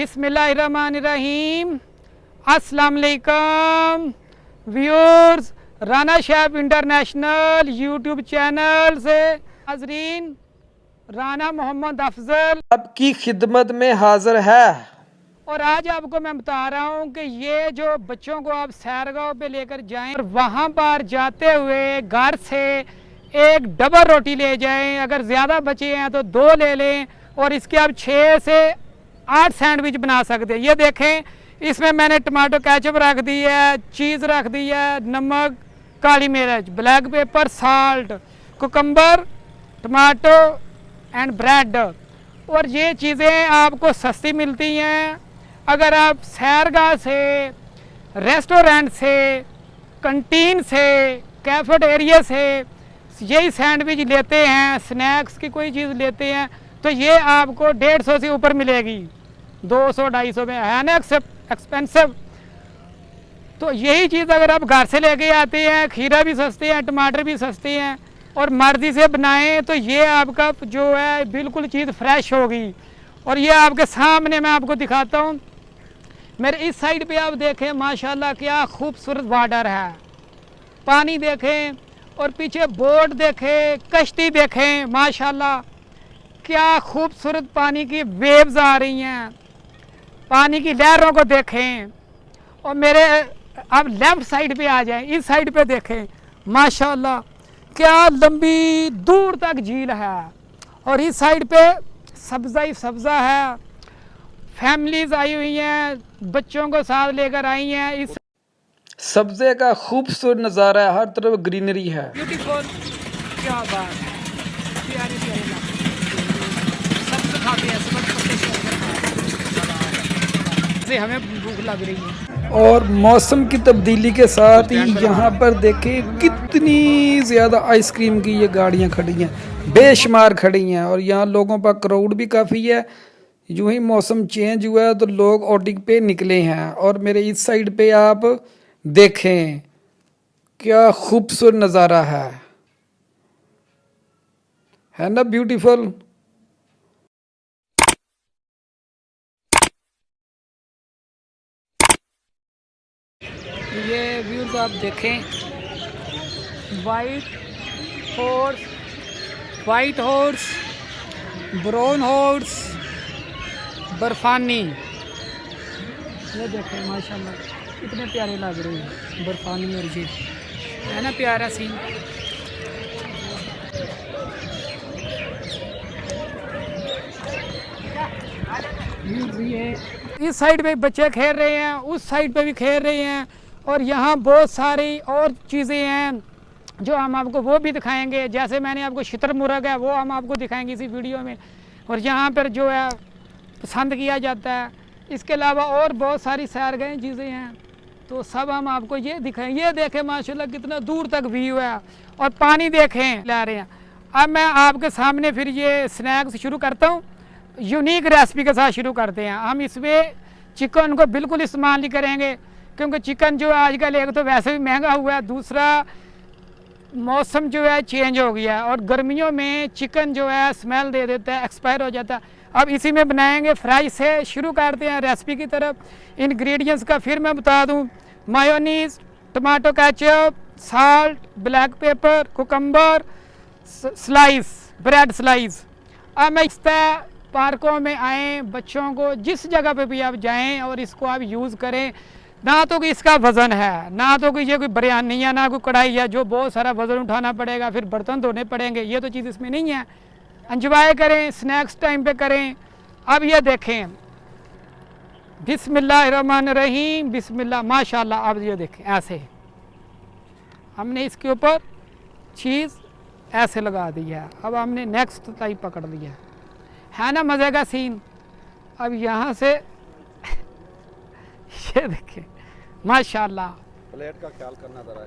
بسم اللہ الرحمن الرحیم اسلام علیکم ویورز رانا شیب انٹرنیشنل یوٹیوب چینل سے حضرین رانا محمد افضل آپ کی خدمت میں حاضر ہے اور آج آپ کو میں بتا رہا ہوں کہ یہ جو بچوں کو آپ سیرگاؤں پہ لے کر جائیں اور وہاں پر جاتے ہوئے گھر سے ایک ڈبل روٹی لے جائیں اگر زیادہ بچے ہیں تو دو لے لیں اور اس کے آپ چھ سے آٹھ سینڈوچ بنا سکتے ہیں۔ یہ دیکھیں، اس میں میں نے ٹماٹو کیچپ رکھ دی ہے، چیز رکھ دی ہے، نمک، کالی مرچ، black pepper, salt cucumber tomato and bread. اور یہ چیزیں آپ کو سستی ملتی ہیں۔ اگر آپ سیرگاہ سے، ریسٹورینٹ سے، کنٹین سے کیفٹ ایریا سے یہی سینڈوچ لیتے ہیں، سنیکس کی کوئی چیز لیتے ہیں، تو یہ آپ کو ڈیڑھ سو سے اوپر ملے گی۔ دو سو، ڈھائی سو میں ہے نا ایکسپینسو تو یہی چیز اگر آپ گھر سے لے کے آتے ہیں، کھیرا بھی سستے ہیں، ٹماٹر بھی سستے ہیں اور مرضی سے بنائیں تو یہ آپ کا جو ہے بالکل چیز فریش ہوگی۔ اور یہ آپ کے سامنے میں آپ کو دکھاتا ہوں۔ میرے اس سائڈ پہ آپ دیکھیں، ماشاءاللہ کیا خوبصورت واٹر ہے۔ پانی دیکھیں اور پیچھے بوٹ دیکھیں، کشتی دیکھیں، ماشاءاللہ کیا خوبصورت پانی کی ویوز آ رہی ہیں۔ پانی کی لہروں کو دیکھیں اور میرے اب لیفٹ سائڈ پہ آ جائیں اس سائڈ پہ دیکھیں۔ ماشاءاللہ کیا لمبی دور تک جھیل ہے۔ اور اس سائڈ پہ سبزہ ہی سبزہ ہے۔ فیملیز آئی ہوئی ہیں بچوں کو ساتھ لے کر آئی ہیں۔ اس سبزے کا خوبصورت نظارہ ہے ہر طرف گرینری ہے۔ بیوٹیفل کیا بات ہے۔ پیاری پیاری۔ سے ہمیں بھوک لگ رہی ہے۔ اور موسم کی تبدیلی کے ساتھ ہی یہاں پر دیکھیں کتنی زیادہ آئس کریم کی یہ گاڑیاں کھڑی ہیں۔ بے شمار کھڑی ہیں اور یہاں لوگوں پر کراؤڈ بھی کافی ہے۔ یوں ہی موسم چینج ہوا ہے تو لوگ آٹک پہ نکلے ہیں۔ اور میرے اس سائڈ پہ آپ دیکھیں کیا خوبصورت نظارہ ہے۔ ہے نا بیوٹیفل یہ ویوز آپ دیکھیں. White horse white horse brown horse برفانی. یہ دیکھیں، ماشاءاللہ کتنے پیارے لگ رہے ہیں. برفانی اور یہ. ہے نا پیارا سین اس سائڈ پہ بچے کھیل رہے ہیں، اس سائڈ پہ بھی کھیل رہے ہیں. اور یہاں بہت ساری اور چیزیں ہیں جو ہم آپ کو وہ بھی دکھائیں گے۔ جیسے میں نے آپ کو شتر مرغ ہے، وہ ہم آپ کو دکھائیں گے اسی ویڈیو میں۔ اور یہاں پر جو ہے، پسند کیا جاتا ہے۔ اس کے علاوہ اور بہت ساری سیر سیرگاہیں چیزیں ہیں۔ تو سب ہم آپ کو یہ دکھائیں۔ یہ دیکھیں، ماشاءاللہ کتنا دور تک ویو ہے۔ اور پانی دیکھیں لے رہے ہیں۔ اب میں آپ کے سامنے پھر یہ سنیکس شروع کرتا ہوں۔ یونیک ریسپی کے ساتھ شروع کرتے ہیں۔ ہم اس میں چکن کو بالکل استعمال نہیں کریں گے۔ کیونکہ چکن جو ہے آج کل ایک تو ویسے بھی مہنگا ہوا ہے، دوسرا موسم جو ہے چینج ہو گیا ہے اور گرمیوں میں چکن جو ہے سمیل دے دیتا ہے ایکسپائر ہو جاتا ہے۔ اب اسی میں بنائیں گے فرائی سے شروع کرتے ہیں ریسپی کی طرف۔ انگریڈینٹس کا پھر میں بتا دوں۔ Mayonnaise tomato ketchup salt black pepper cucumber slice bread slice اب میں پارکوں میں آئیں، بچوں کو جس جگہ پہ بھی آپ جائیں اور اس کو آپ یوز کریں۔ نہ تو کہ اس کا وزن ہے، نہ تو کہ یہ کوئی بریانی ہے نہ کوئی کڑھائی ہے جو بہت سارا وزن اٹھانا پڑے گا، پھر برتن دھونے پڑیں گے۔ یہ تو چیز اس میں نہیں ہے۔ انجوائے کریں، سنیکس ٹائم پہ کریں۔ اب یہ دیکھیں۔ بسم اللہ الرحمن الرحیم بسم اللہ ماشاءاللہ آپ یہ دیکھیں، ایسے ہم نے اس کے اوپر چیز ایسے لگا دی ہے۔ اب ہم نے نیکسٹ ٹائم پکڑ لیا ہے نا مزے کا سین؟ اب یہاں سے یہ دیکھیں۔ ماشاء اللہ پلیٹ کا خیال کرنا ذرا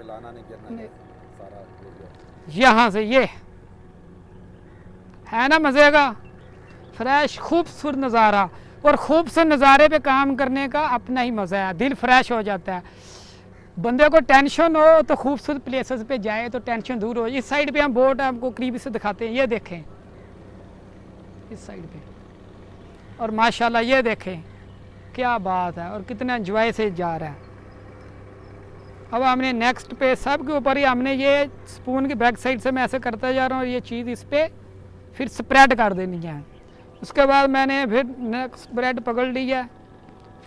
ہلانا نہیں گرنا سارا یہاں سے یہ ہے نا مزے کا؟ فریش خوبصورت نظارہ۔ اور خوبصورت نظارے پہ کام کرنے کا اپنا ہی مزہ ہے دل فریش ہو جاتا ہے۔ بندے کو ٹینشن ہو تو خوبصورت پلیسز پہ جائے تو ٹینشن دور ہو۔ اس سائڈ پہ ہم بوٹ ہم کو قریب سے دکھاتے ہیں یہ دیکھیں۔ اس سائڈ پہ۔ اور ماشاءاللہ یہ دیکھیں۔ کیا بات ہے اور کتنا انجوائے سے جا رہا ہے اب ہم نے نیکسٹ پہ سب کے اوپر ہی ہم نے یہ سپون کی بیک سائڈ سے میں ایسے کرتا جا رہا ہوں اور یہ چیز اس پہ پھر سپریڈ کر دینی ہے۔ اس کے بعد میں نے پھر نیکسٹ بریڈ پکڑ لی ہے۔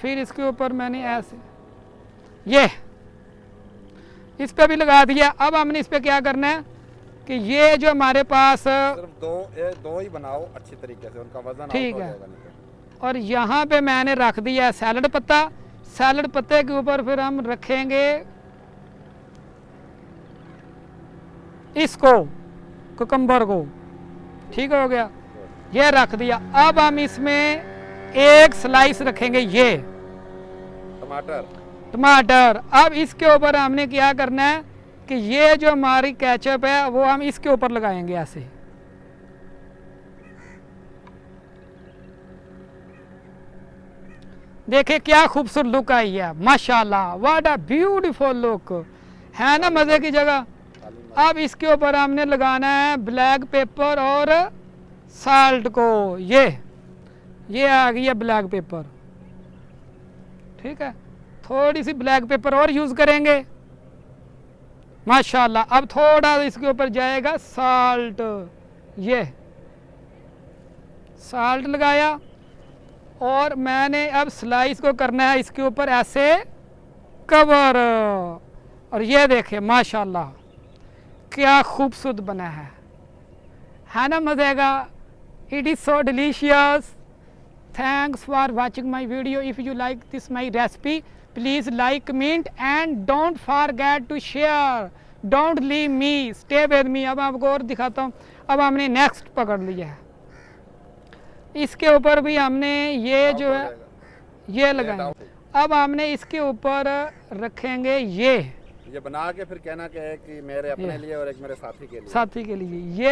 پھر اس کے اوپر میں نے ایسے یہ اس پہ بھی لگا دیا۔ اب ہم نے اس پہ کیا کرنا ہے کہ یہ جو ہمارے پاس صرف دو دو ہی بناؤ اچھی طریقے سے ان کا وزن ٹھیک ہے۔ اور یہاں پہ میں نے رکھ دیا ہے سیلڈ پتہ سیلڈ پتے کے اوپر پھر ہم رکھیں گے اس کو ککمبر کو۔ ٹھیک ہو گیا۔ یہ رکھ دیا۔ اب ہم اس میں ایک سلائس رکھیں گے۔ یہ ٹماٹر۔ ٹماٹر۔ اب اس کے اوپر ہم نے کیا کرنا ہے کہ یہ جو ہماری کیچپ ہے وہ ہم اس کے اوپر لگائیں گے ایسے۔ دیکھیں کیا خوبصورت لک آئی ہے. ماشاءاللہ واٹ اے بیوٹیفل لک ہے نا مزے کی جگہ؟ اب اس کے اوپر ہم نے لگانا ہے بلیک پیپر اور سالٹ کو. یہ یہ آ گئی ہے بلیک پیپر ٹھیک ہے؟ تھوڑی سی بلیک پیپر اور یوز کریں گے. ماشاءاللہ، اب تھوڑا اس کے اوپر جائے گا سالٹ یہ سالٹ لگایا. اور میں نے اب سلائس کو کرنا ہے اس کے اوپر ایسے کور اور یہ دیکھیں، ماشاءاللہ، کیا خوبصورت بنا ہے۔ ہے نا مزے گا؟ It is so delicious thanks for watching my video if you like this my recipe please like comment and don't forget to share don't leave me stay with me اب آپ کو اور دکھاتا ہوں۔ اب ہم نے نیکسٹ پکڑ لیا ہے۔ اس کے اوپر بھی ہم نے یہ جو ہے یہ لگائیں۔ اب ہم نے اس کے اوپر رکھیں گے یہ۔ یہ بنا کے پھر کہنا کہ ہے کہ میرے اپنے لیے اور ایک میرے ساتھی کے لیے۔ ساتھی کے لیے۔ یہ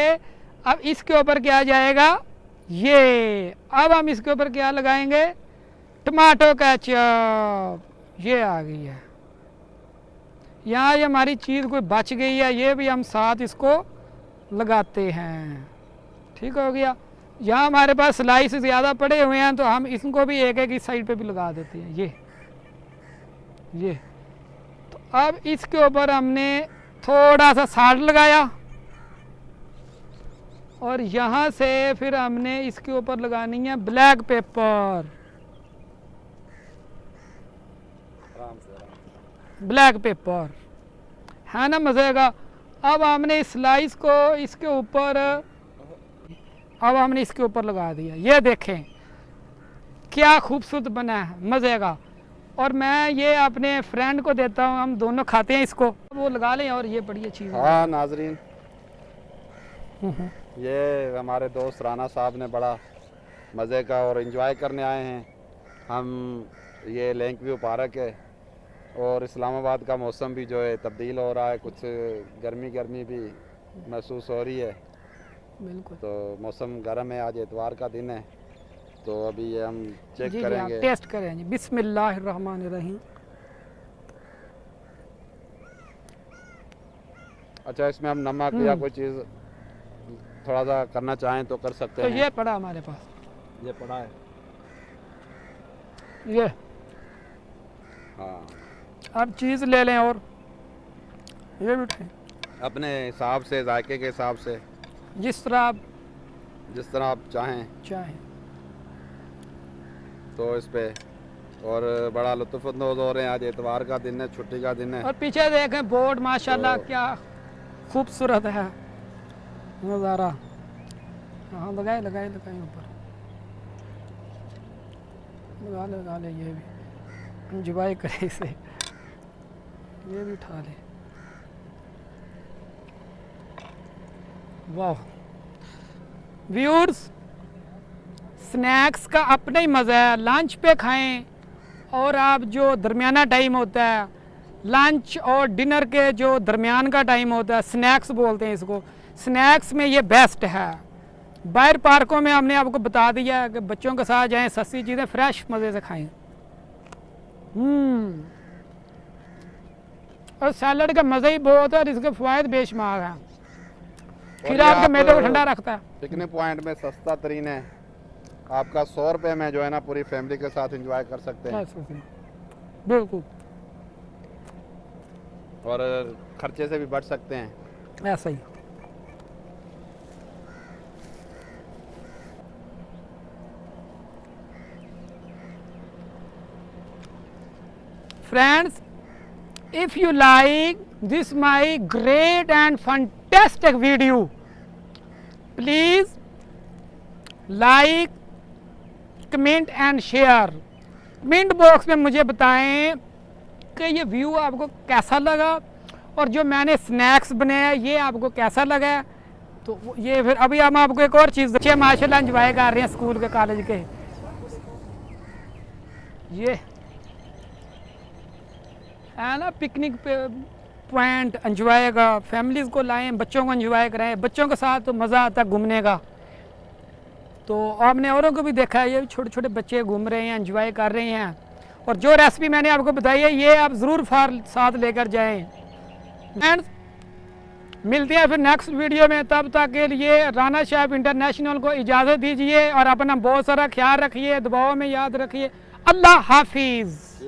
اب اس کے اوپر کیا جائے گا؟ یہ۔ اب ہم اس کے اوپر کیا لگائیں گے؟ Tomato ketchup. یہ آ گئی ہے۔ یہاں یہ ہماری چیز کوئی بچ گئی ہے یہ بھی ہم ساتھ اس کو لگاتے ہیں۔ ٹھیک ہو گیا۔ یہاں ہمارے پاس سلائس زیادہ پڑے ہوئے ہیں تو ہم اس کو بھی ایک ایک اس سائڈ پہ بھی لگا دیتے ہیں، یہ یہ۔ تو اب اس کے اوپر ہم نے تھوڑا سا ساٹ لگایا اور یہاں سے پھر ہم نے اس کے اوپر لگانی ہے بلیک پیپر۔ Black paper. ہے نا، مزے گا اب ہم نے اس سلائس کو اس کے اوپر اب ہم نے اس کے اوپر لگا دیا۔ یہ دیکھیں کیا خوبصورت بنا ہے مزے کا۔ اور میں یہ اپنے فرینڈ کو دیتا ہوں ہم دونوں کھاتے ہیں اس کو۔ وہ لگا لیں اور یہ بڑی چیز ہاں ناظرین۔ یہ ہمارے دوست رانا صاحب نے بڑا مزے کا اور انجوائے کرنے آئے ہیں۔ ہم یہ لینک ویو پارک ہے۔ اور اسلام آباد کا موسم بھی جو ہے تبدیل ہو رہا ہے کچھ گرمی گرمی بھی محسوس ہو رہی ہے۔ بالکل۔ تو موسم گرم ہے آج اتوار کا دن ہے۔ تو ابھی یہ ہم چیک جی،, جی کریں گے۔ ٹیسٹ کریں گے بسم اللہ الرحمن الرحیم۔ اچھا اس میں ہم نمک یا کوئی چیز تھوڑا سا کرنا چاہیں تو کر سکتے ہیں۔ یہ پڑا ہمارے پاس۔ یہ پڑا ہے۔ یہ۔ ہاں۔ اب چیز لے لیں اور یہ بھی اپنے حساب سے ذائقے کے حساب سے۔ جس طرح آپ جس طرح آپ چاہیں۔ چاہیں۔ تو اس پہ اور بڑا لطف اندوز ہو رہے ہیں۔ آج اتوار کا دن ہے چھٹی کا دن ہے۔ اور پیچھے دیکھیں بورڈ ماشاءاللہ کیا خوبصورت ہے۔ نظارہ۔ ہاں لگائے لگائے لگائے اوپر۔ لگا لے لگا لے یہ بھی۔ انجوائے کرے اسے۔ یہ بھی اٹھا لے۔ واہ ویورز سنیکس کا اپنا ہی مزہ ہے. لانچ پہ کھائیں اور آپ جو درمیانہ ٹائم ہوتا ہے لنچ اور ڈنر کے جو درمیان کا ٹائم ہوتا ہے سنیکس بولتے ہیں اس کو. سنیکس میں یہ بیسٹ ہے. باہر پارکوں میں ہم نے آپ کو بتا دیا کہ بچوں کے ساتھ جائیں سستی چیزیں فریش مزے سے کھائیں. Hmm. اور سیلڈ کا مزہ ہی بہت ہے اور اس کے فوائد بے شمار ہیں. سو روپے میں جو ہے نا پوری فیملی کے ساتھ انجوائے کر سکتے ہیں۔ بالکل۔ اور خرچے سے بھی بچ سکتے ہیں۔ ایسا ہی friends if you like this my great and fantastic video please like comment and share. Comment box میں مجھے بتائیں کہ یہ ویو آپ کو کیسا لگا اور جو میں نے سنیکس بنایا یہ آپ کو کیسا لگا تو یہ پھر ابھی ہم آپ کو ایک اور چیز بچے ماشاء اللہ انجوائے کر رہے ہیں اسکول کے، کالج کے۔ یہ ہے نا پکنک پہ۔ پوائنٹ انجوائے کا فیملیز کو لائیں، بچوں کو انجوائے کرائیں، بچوں کے ساتھ مزہ آتا ہے گھومنے کا۔ تو آپ نے اوروں کو بھی دیکھا ہے، یہ چھوٹے چھوٹے بچے گھوم رہے ہیں انجوائے کر رہے ہیں۔ اور جو ریسپی میں نے آپ کو بتائی ہے، یہ آپ ضرور فار ساتھ لے کر جائیں۔ فرینڈز ملتے ہیں پھر نیکسٹ ویڈیو میں۔ تب تک کے لیے رانا شاہب انٹرنیشنل کو اجازت دیجیے اور اپنا بہت سارا خیال رکھیے دباؤ میں یاد رکھیے اللہ حافظ۔